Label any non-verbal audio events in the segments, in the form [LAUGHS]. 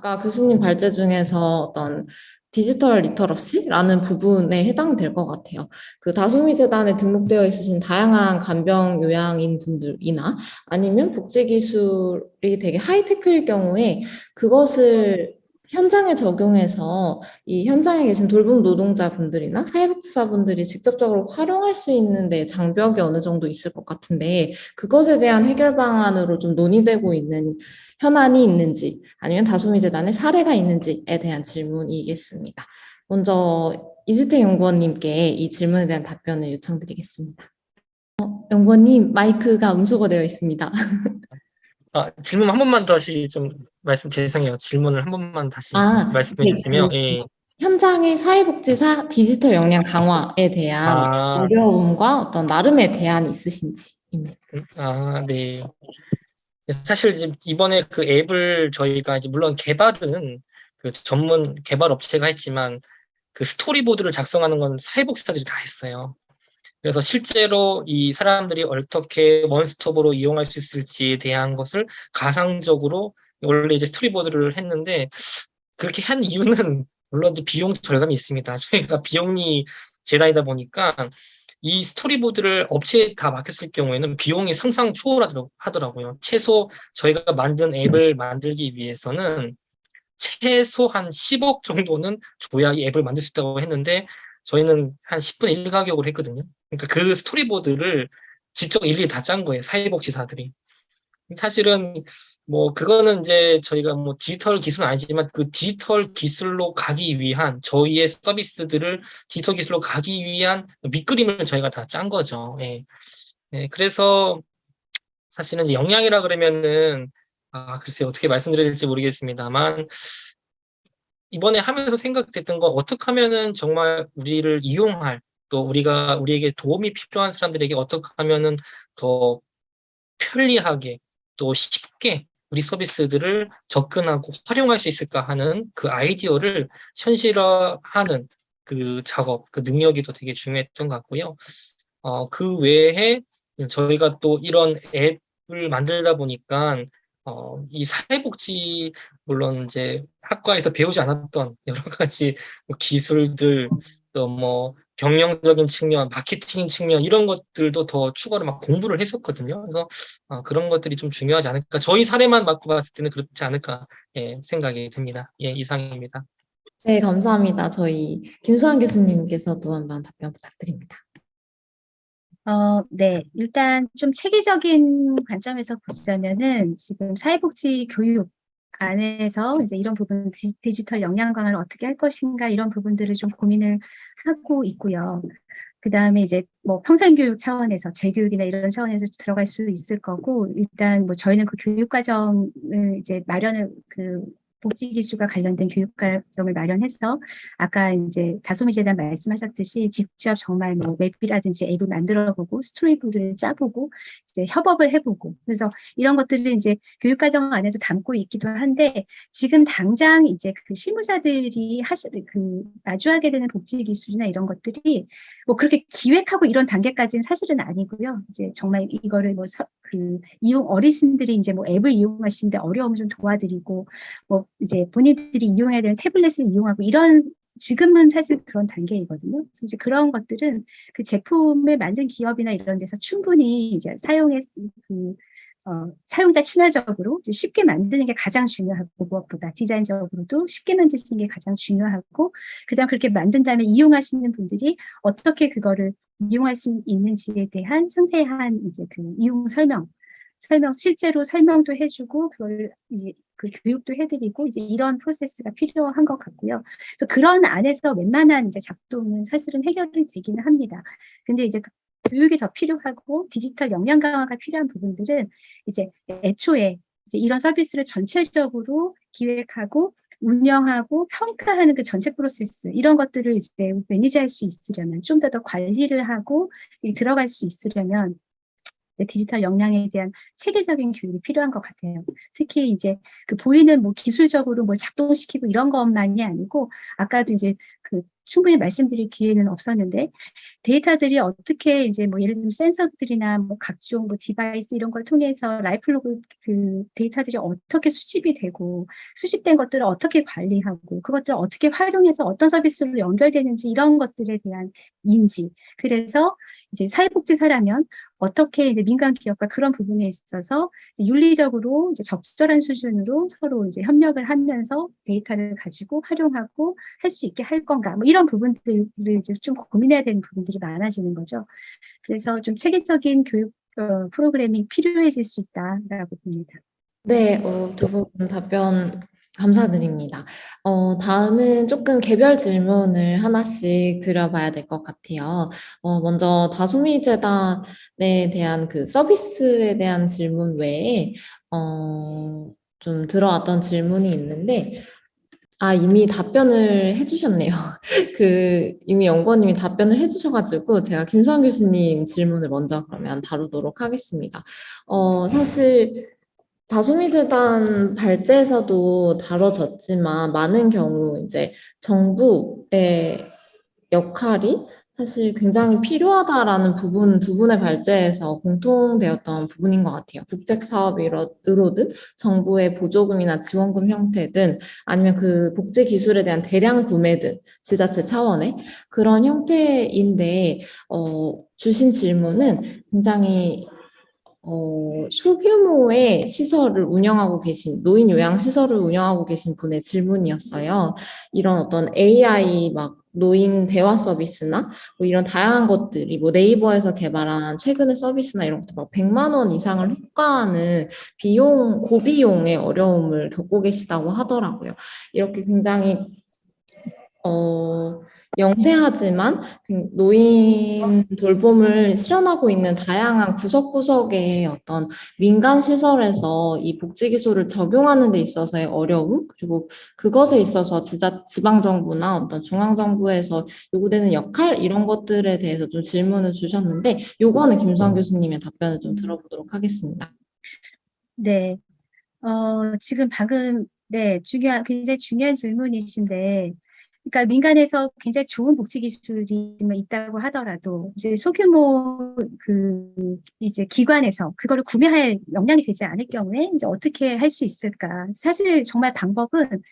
아까 교수님 발제 중에서 어떤 디지털 literacy라는 부분에 해당될 것 같아요. 그 다솜이 재단에 등록되어 있으신 다양한 간병 요양인 분들이나 아니면 복지 기술이 되게 하이테크일 경우에 그것을 현장에 적용해서 이 현장에 계신 돌봄 노동자분들이나 사회복지사분들이 직접적으로 활용할 수 있는 데 장벽이 어느 정도 있을 것 같은데 그것에 대한 해결 방안으로 좀 논의되고 있는 현안이 있는지 아니면 다솜이 재단의 사례가 있는지에 대한 질문이겠습니다. 먼저 이지태 연구원님께 이 질문에 대한 답변을 요청드리겠습니다. 어, 연구원님 마이크가 음소거 되어 있습니다. [LAUGHS] 아, 질문 한 번만 다시 좀 말씀 죄송해요. 질문을 한 번만 다시 아, 말씀해 네, 주시면 그 예. 현장의 사회복지사 디지털 역량 강화에 대한 아, 어려움과 어떤 나름의 대안이 있으신지입니다. 아, 네. 사실 이번에 그 앱을 저희가 이제 물론 개발은 그 전문 개발 업체가 했지만 그 스토리보드를 작성하는 건 사회복지사들이 다 했어요. 그래서 실제로 이 사람들이 어떻게 원스톱으로 이용할 수 있을지에 대한 것을 가상적으로 원래 이제 스토리보드를 했는데 그렇게 한 이유는 물론 비용 절감이 있습니다. [LAUGHS] 저희가 비용이 재단이다 보니까 이 스토리보드를 업체에 다 맡겼을 경우에는 비용이 상상 초월하더라고요. 최소 저희가 만든 앱을 만들기 위해서는 최소 한 10억 정도는 줘야 이 앱을 만들 수 있다고 했는데 저희는 한 10분의 1 가격으로 했거든요. 그러니까 그 스토리보드를 직접 일일이 다 짠 거예요. 사회복지사들이. 사실은 뭐 그거는 이제 저희가 뭐 디지털 기술은 아니지만 그 디지털 기술로 가기 위한 저희의 서비스들을 디지털 기술로 가기 위한 밑그림을 저희가 다 짠 거죠. 예. 예, 그래서 사실은 영양이라 그러면은 아 글쎄요 어떻게 말씀드려야 될지 모르겠습니다만 이번에 하면서 생각됐던 건 어떻게 하면은 정말 우리를 이용할 또 우리가 우리에게 도움이 필요한 사람들에게 어떻게 하면은 더 편리하게 또 쉽게 우리 서비스들을 접근하고 활용할 수 있을까 하는 그 아이디어를 현실화하는 그 작업, 그 능력이 또 되게 중요했던 것 같고요. 어, 그 외에 저희가 또 이런 앱을 만들다 보니까 어, 이 사회복지 물론 이제 학과에서 배우지 않았던 여러 가지 뭐 기술들 또뭐 경영적인 측면, 마케팅 측면 이런 것들도 더 추가로 막 공부를 했었거든요. 그래서 어, 그런 것들이 좀 중요하지 않을까. 저희 사례만 맡고 봤을 때는 그렇지 않을까 예, 생각이 듭니다. 예, 이상입니다. 네, 감사합니다. 저희 김수환 교수님께서도 한번 답변 부탁드립니다. 어, 네. 일단 좀 체계적인 관점에서 보자면은 지금 사회복지 교육 안에서 이제 이런 부분 디지털 역량 강화를 어떻게 할 것인가 이런 부분들을 좀 고민을 하고 있고요. 그 다음에 이제 뭐 평생교육 차원에서 재교육이나 이런 차원에서 들어갈 수 있을 거고 일단 뭐 저희는 그 교육 과정을 이제 마련을 그 복지기술과 관련된 교육과정을 마련해서 아까 이제 다소미 재단 말씀하셨듯이 직접 정말 뭐 맵이라든지 앱을 만들어보고 스토리보드를 짜보고 이제 협업을 해보고 그래서 이런 것들을 이제 교육과정 안에도 담고 있기도 한데 지금 당장 이제 그 실무자들이 하시 그 마주하게 되는 복지기술이나 이런 것들이 뭐 그렇게 기획하고 이런 단계까지는 사실은 아니고요. 이제 정말 이거를 뭐 그 이용 어르신들이 이제 뭐 앱을 이용하시는데 어려움을 좀 도와드리고 뭐 이제 본인들이 이용해야 되는 태블릿을 이용하고 이런 지금은 사실 그런 단계이거든요. 이제 그런 것들은 그 제품을 만든 기업이나 이런 데서 충분히 이제 사용해 그 어, 사용자 친화적으로 쉽게 만드는 게 가장 중요하고 무엇보다 디자인적으로도 쉽게 만드는 게 가장 중요하고 그다음 그렇게 만든 다음에 이용하시는 분들이 어떻게 그거를 이용할 수 있는지에 대한 상세한 이제 그 이용 설명 설명 실제로 설명도 해주고 그걸 이제 그 교육도 해드리고 이제 이런 프로세스가 필요한 것 같고요. 그래서 그런 안에서 웬만한 이제 작동은 사실은 해결이 되기는 합니다. 근데 이제 그 교육이 더 필요하고 디지털 역량 강화가 필요한 부분들은 이제 애초에 이제 이런 서비스를 전체적으로 기획하고 운영하고 평가하는 그 전체 프로세스 이런 것들을 이제 manage할 수 있으려면 좀 더 더 관리를 하고 들어갈 수 있으려면 디지털 역량에 대한 체계적인 교육이 필요한 것 같아요. 특히 이제 그 보이는 뭐 기술적으로 뭘 작동시키고 이런 것만이 아니고 아까도 이제 그 충분히 말씀드릴 기회는 없었는데 데이터들이 어떻게 이제 뭐 예를 들면 센서들이나 뭐 각종 뭐 device 이런 걸 통해서 lifelog 그 데이터들이 어떻게 수집이 되고 수집된 것들을 어떻게 관리하고 그것들을 어떻게 활용해서 어떤 서비스로 연결되는지 이런 것들에 대한 인지 그래서 이제 사회복지사라면 어떻게 이제 민간 기업과 그런 부분에 있어서 윤리적으로 이제 적절한 수준으로 서로 이제 협력을 하면서 데이터를 가지고 활용하고 할 수 있게 할 건가 뭐 이런 부분들을 이제 좀 고민해야 되는 부분들이 많아지는 거죠. 그래서 좀 체계적인 교육 어, 프로그램이 필요해질 수 있다라고 봅니다. 네, 어, 두분 답변 감사드립니다. 어, 다음은 조금 개별 질문을 하나씩 드려봐야 될 것 같아요. 어, 먼저 다소미 재단에 대한 그 서비스에 대한 질문 외에 어, 좀 들어왔던 질문이 있는데 아, 이미 답변을 해주셨네요. [LAUGHS] 그, 이미 연구원님이 답변을 해주셔가지고, 제가 김수환 교수님 질문을 먼저 그러면 다루도록 하겠습니다. 어, 사실, 다소미재단 발제에서도 다뤄졌지만, 많은 경우 이제 정부의 역할이 사실 굉장히 필요하다라는 부분, 두 분의 발제에서 공통되었던 부분인 것 같아요. 국책사업으로든 정부의 보조금이나 지원금 형태든 아니면 그 복지 기술에 대한 대량 구매든 지자체 차원의 그런 형태인데 어, 주신 질문은 굉장히 어, 소규모의 시설을 운영하고 계신, 노인 요양 시설을 운영하고 계신 분의 질문이었어요. 이런 어떤 AI 막 노인 대화 서비스나 뭐 이런 다양한 것들이 뭐 네이버에서 개발한 최근의 서비스나 이런 것들 막 100만 원 이상을 효과하는 비용, 고비용의 어려움을 겪고 계시다고 하더라고요. 이렇게 굉장히 어, 영세하지만 노인 돌봄을 실현하고 있는 다양한 구석구석의 어떤 민간 시설에서 이 복지 기술을 적용하는 데 있어서의 어려움 그리고 그것에 있어서 지자 지방 정부나 어떤 중앙 정부에서 요구되는 역할 이런 것들에 대해서 좀 질문을 주셨는데 요거는 김수환 교수님의 답변을 좀 들어보도록 하겠습니다. 네. 어, 지금 방금 네, 중요한 굉장히 중요한 질문이신데 그러니까 민간에서 굉장히 좋은 복지 기술이 있다고 하더라도 이제 소규모 그 이제 기관에서 그거를 구매할 역량이 되지 않을 경우에 이제 어떻게 할 수 있을까? 사실 정말 방법은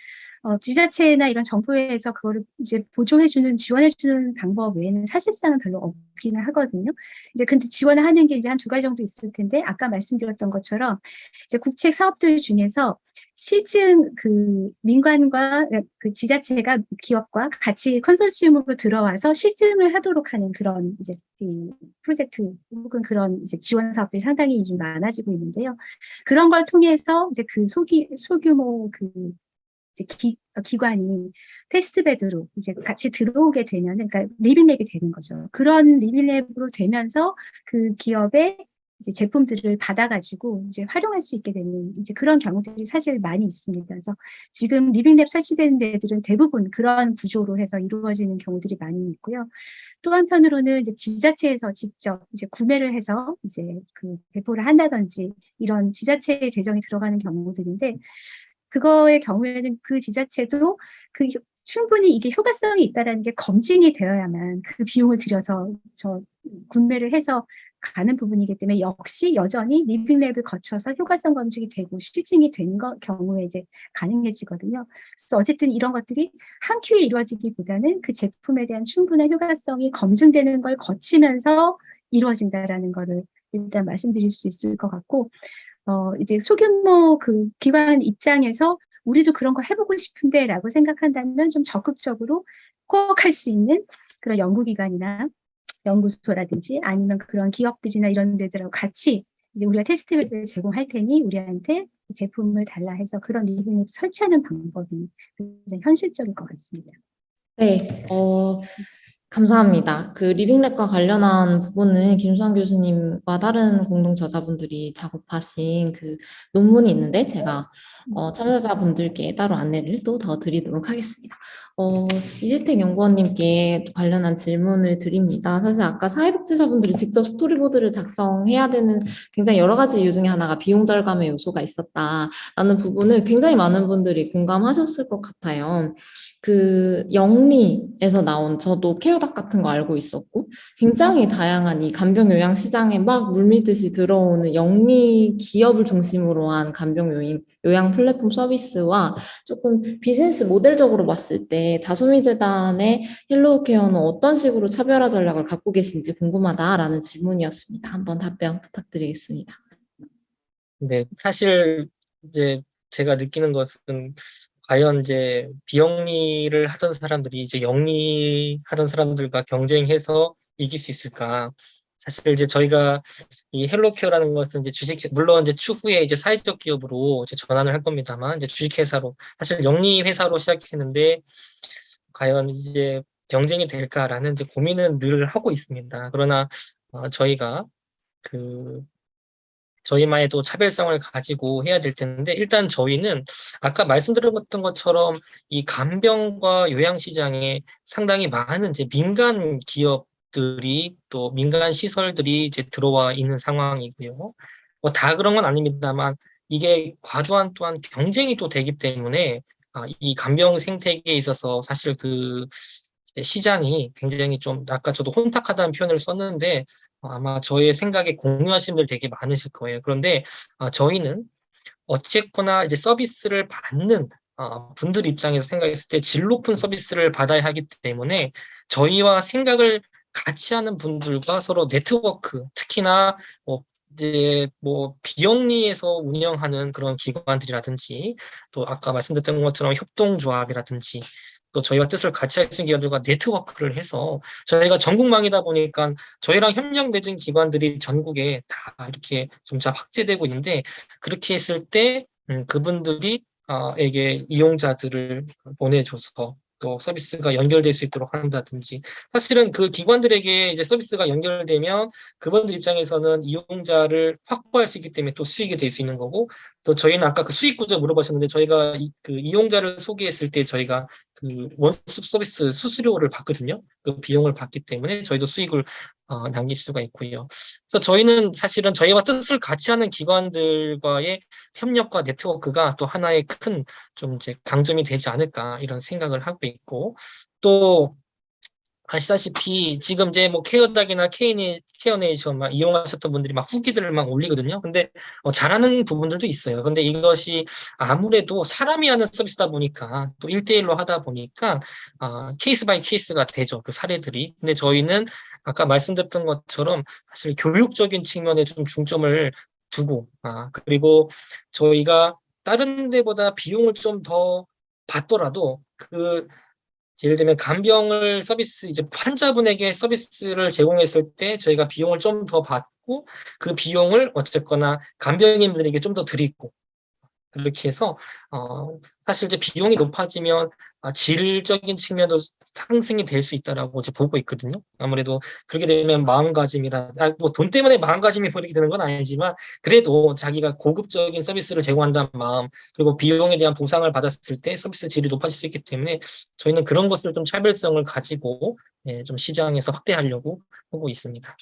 어, 지자체나 이런 정부에서 그거를 이제 보조해주는, 지원해주는 방법 외에는 사실상은 별로 없기는 하거든요. 이제 근데 지원을 하는 게 이제 한 두 가지 정도 있을 텐데, 아까 말씀드렸던 것처럼 이제 국책 사업들 중에서 실증 그 민관과 그 지자체가 기업과 같이 컨소시엄으로 들어와서 실증을 하도록 하는 그런 이제 그 프로젝트 혹은 그런 이제 지원 사업들이 상당히 좀 많아지고 있는데요. 그런 걸 통해서 이제 그 소기, 소규모 그 기, 기관이 testbed로 이제 같이 들어오게 되면은, 그러니까 living lab이 되는 거죠. 그런 living lab으로 되면서 그 기업의 이제 제품들을 받아가지고 이제 활용할 수 있게 되는 이제 그런 경우들이 사실 많이 있습니다. 그래서 지금 리빙랩 설치되는 데들은 대부분 그런 구조로 해서 이루어지는 경우들이 많이 있고요. 또 한편으로는 이제 지자체에서 직접 이제 구매를 해서 이제 그 배포를 한다든지 이런 지자체의 재정이 들어가는 경우들인데 그거의 경우에는 그 지자체도 그 충분히 이게 효과성이 있다라는 게 검증이 되어야만 그 비용을 들여서 저 구매를 해서 가는 부분이기 때문에 역시 여전히 리빙랩을 거쳐서 효과성 검증이 되고 실증이 된 거, 경우에 이제 가능해지거든요. 그래서 어쨌든 이런 것들이 한 큐에 이루어지기보다는 그 제품에 대한 충분한 효과성이 검증되는 걸 거치면서 이루어진다라는 거를 일단 말씀드릴 수 있을 것 같고 어, 이제 소규모 그 기관 입장에서 우리도 그런 거 해보고 싶은데 라고 생각한다면 좀 적극적으로 꼭 할 수 있는 그런 연구기관이나 연구소라든지 아니면 그런 기업들이나 이런 데들하고 같이 이제 우리가 테스트를 제공할 테니 우리한테 제품을 달라 해서 그런 리뷰를 설치하는 방법이 굉장히 현실적일 것 같습니다. 네, 어, 감사합니다. 그 리빙랩과 관련한 부분은 김수환 교수님과 다른 공동 저자분들이 작업하신 그 논문이 있는데 제가 어, 참여자분들께 따로 안내를 또 더 드리도록 하겠습니다. 어, 이지택 연구원님께 관련한 질문을 드립니다. 사실 아까 사회복지사분들이 직접 스토리보드를 작성해야 되는 굉장히 여러 가지 이유 중에 하나가 비용 절감의 요소가 있었다라는 부분을 굉장히 많은 분들이 공감하셨을 것 같아요. 그 영리에서 나온 저도 케어닥 같은 거 알고 있었고 굉장히 다양한 이 간병 요양 시장에 막 물밀듯이 들어오는 영리 기업을 중심으로 한 간병 요인 요양 플랫폼 서비스와 조금 비즈니스 모델적으로 봤을 때 다소미 재단의 헬로우 케어는 어떤 식으로 차별화 전략을 갖고 계신지 궁금하다라는 질문이었습니다. 한번 답변 부탁드리겠습니다. 네, 사실 이제 제가 느끼는 것은 과연 이제 비영리를 하던 사람들이 이제 영리하던 사람들과 경쟁해서 이길 수 있을까? 사실 이제 저희가 이 헬로케어라는 것은 이제 주식 물론 이제 추후에 이제 사회적 기업으로 이제 전환을 할 겁니다만 이제 주식회사로 사실 영리 회사로 시작했는데 과연 이제 경쟁이 될까라는 이제 고민은 늘 하고 있습니다. 그러나 어, 저희가 그 저희만의 또 차별성을 가지고 해야 될 텐데 일단 저희는 아까 말씀드렸던 것처럼 이 간병과 요양시장에 상당히 많은 이제 민간 기업들이 또 민간 시설들이 이제 들어와 있는 상황이고요. 뭐 다 그런 건 아닙니다만 이게 과도한 또한 경쟁이 또 되기 때문에 아, 이 간병 생태계에 있어서 사실 그 시장이 굉장히 좀 아까 저도 혼탁하다는 표현을 썼는데 어, 아마 저의 생각에 공유하시는 분들 되게 많으실 거예요. 그런데 아, 저희는 어쨌거나 이제 서비스를 받는 어, 분들 입장에서 생각했을 때 질 높은 서비스를 받아야 하기 때문에 저희와 생각을 같이 하는 분들과 서로 네트워크, 특히나 뭐 이제 뭐 비영리에서 운영하는 그런 기관들이라든지 또 아까 말씀드렸던 것처럼 협동조합이라든지 또 저희와 뜻을 같이 할 수 있는 기관들과 네트워크를 해서 저희가 전국망이다 보니까 저희랑 협력 맺은 기관들이 전국에 다 이렇게 점차 확대되고 있는데 그렇게 했을 때 음, 그분들이 어, 에게 이용자들을 보내줘서 또 서비스가 연결될 수 있도록 한다든지 사실은 그 기관들에게 이제 서비스가 연결되면 그분들 입장에서는 이용자를 확보할 수 있기 때문에 또 수익이 될 수 있는 거고 또 저희는 아까 그 수익 구조 물어보셨는데 저희가 이, 그 이용자를 소개했을 때 저희가 그 원스톱 서비스 수수료를 받거든요. 그 비용을 받기 때문에 저희도 수익을 어, 남길 수가 있고요. 그래서 저희는 사실은 저희와 뜻을 같이 하는 기관들과의 협력과 네트워크가 또 하나의 큰 좀 이제 강점이 되지 않을까 이런 생각을 하고 있고 또 아시다시피 지금 이제 뭐 케어닥이나 케이니, 케어네이션 막 이용하셨던 분들이 막 후기들을 막 올리거든요. 근데 어, 잘하는 부분들도 있어요. 근데 이것이 아무래도 사람이 하는 서비스다 보니까 또 1대1로 하다 보니까 어, case by case가 되죠. 그 사례들이. 근데 저희는 아까 말씀드렸던 것처럼 사실 교육적인 측면에 좀 중점을 두고 아, 그리고 저희가 다른 데보다 비용을 좀 더 받더라도 그 예를 들면 간병을 서비스 이제 환자분에게 서비스를 제공했을 때 저희가 비용을 좀 더 받고 그 비용을 어쨌거나 간병인들에게 좀 더 드리고 그렇게 해서 어 사실 이제 비용이 높아지면 아, 질적인 측면도 상승이 될 수 있다라고 이제 보고 있거든요. 아무래도 그렇게 되면 마음가짐이라 아, 뭐돈 때문에 마음가짐이 버리게 되는 건 아니지만 그래도 자기가 고급적인 서비스를 제공한다는 마음 그리고 비용에 대한 보상을 받았을 때 서비스 질이 높아질 수 있기 때문에 저희는 그런 것을 좀 차별성을 가지고 예, 좀 시장에서 확대하려고 하고 있습니다.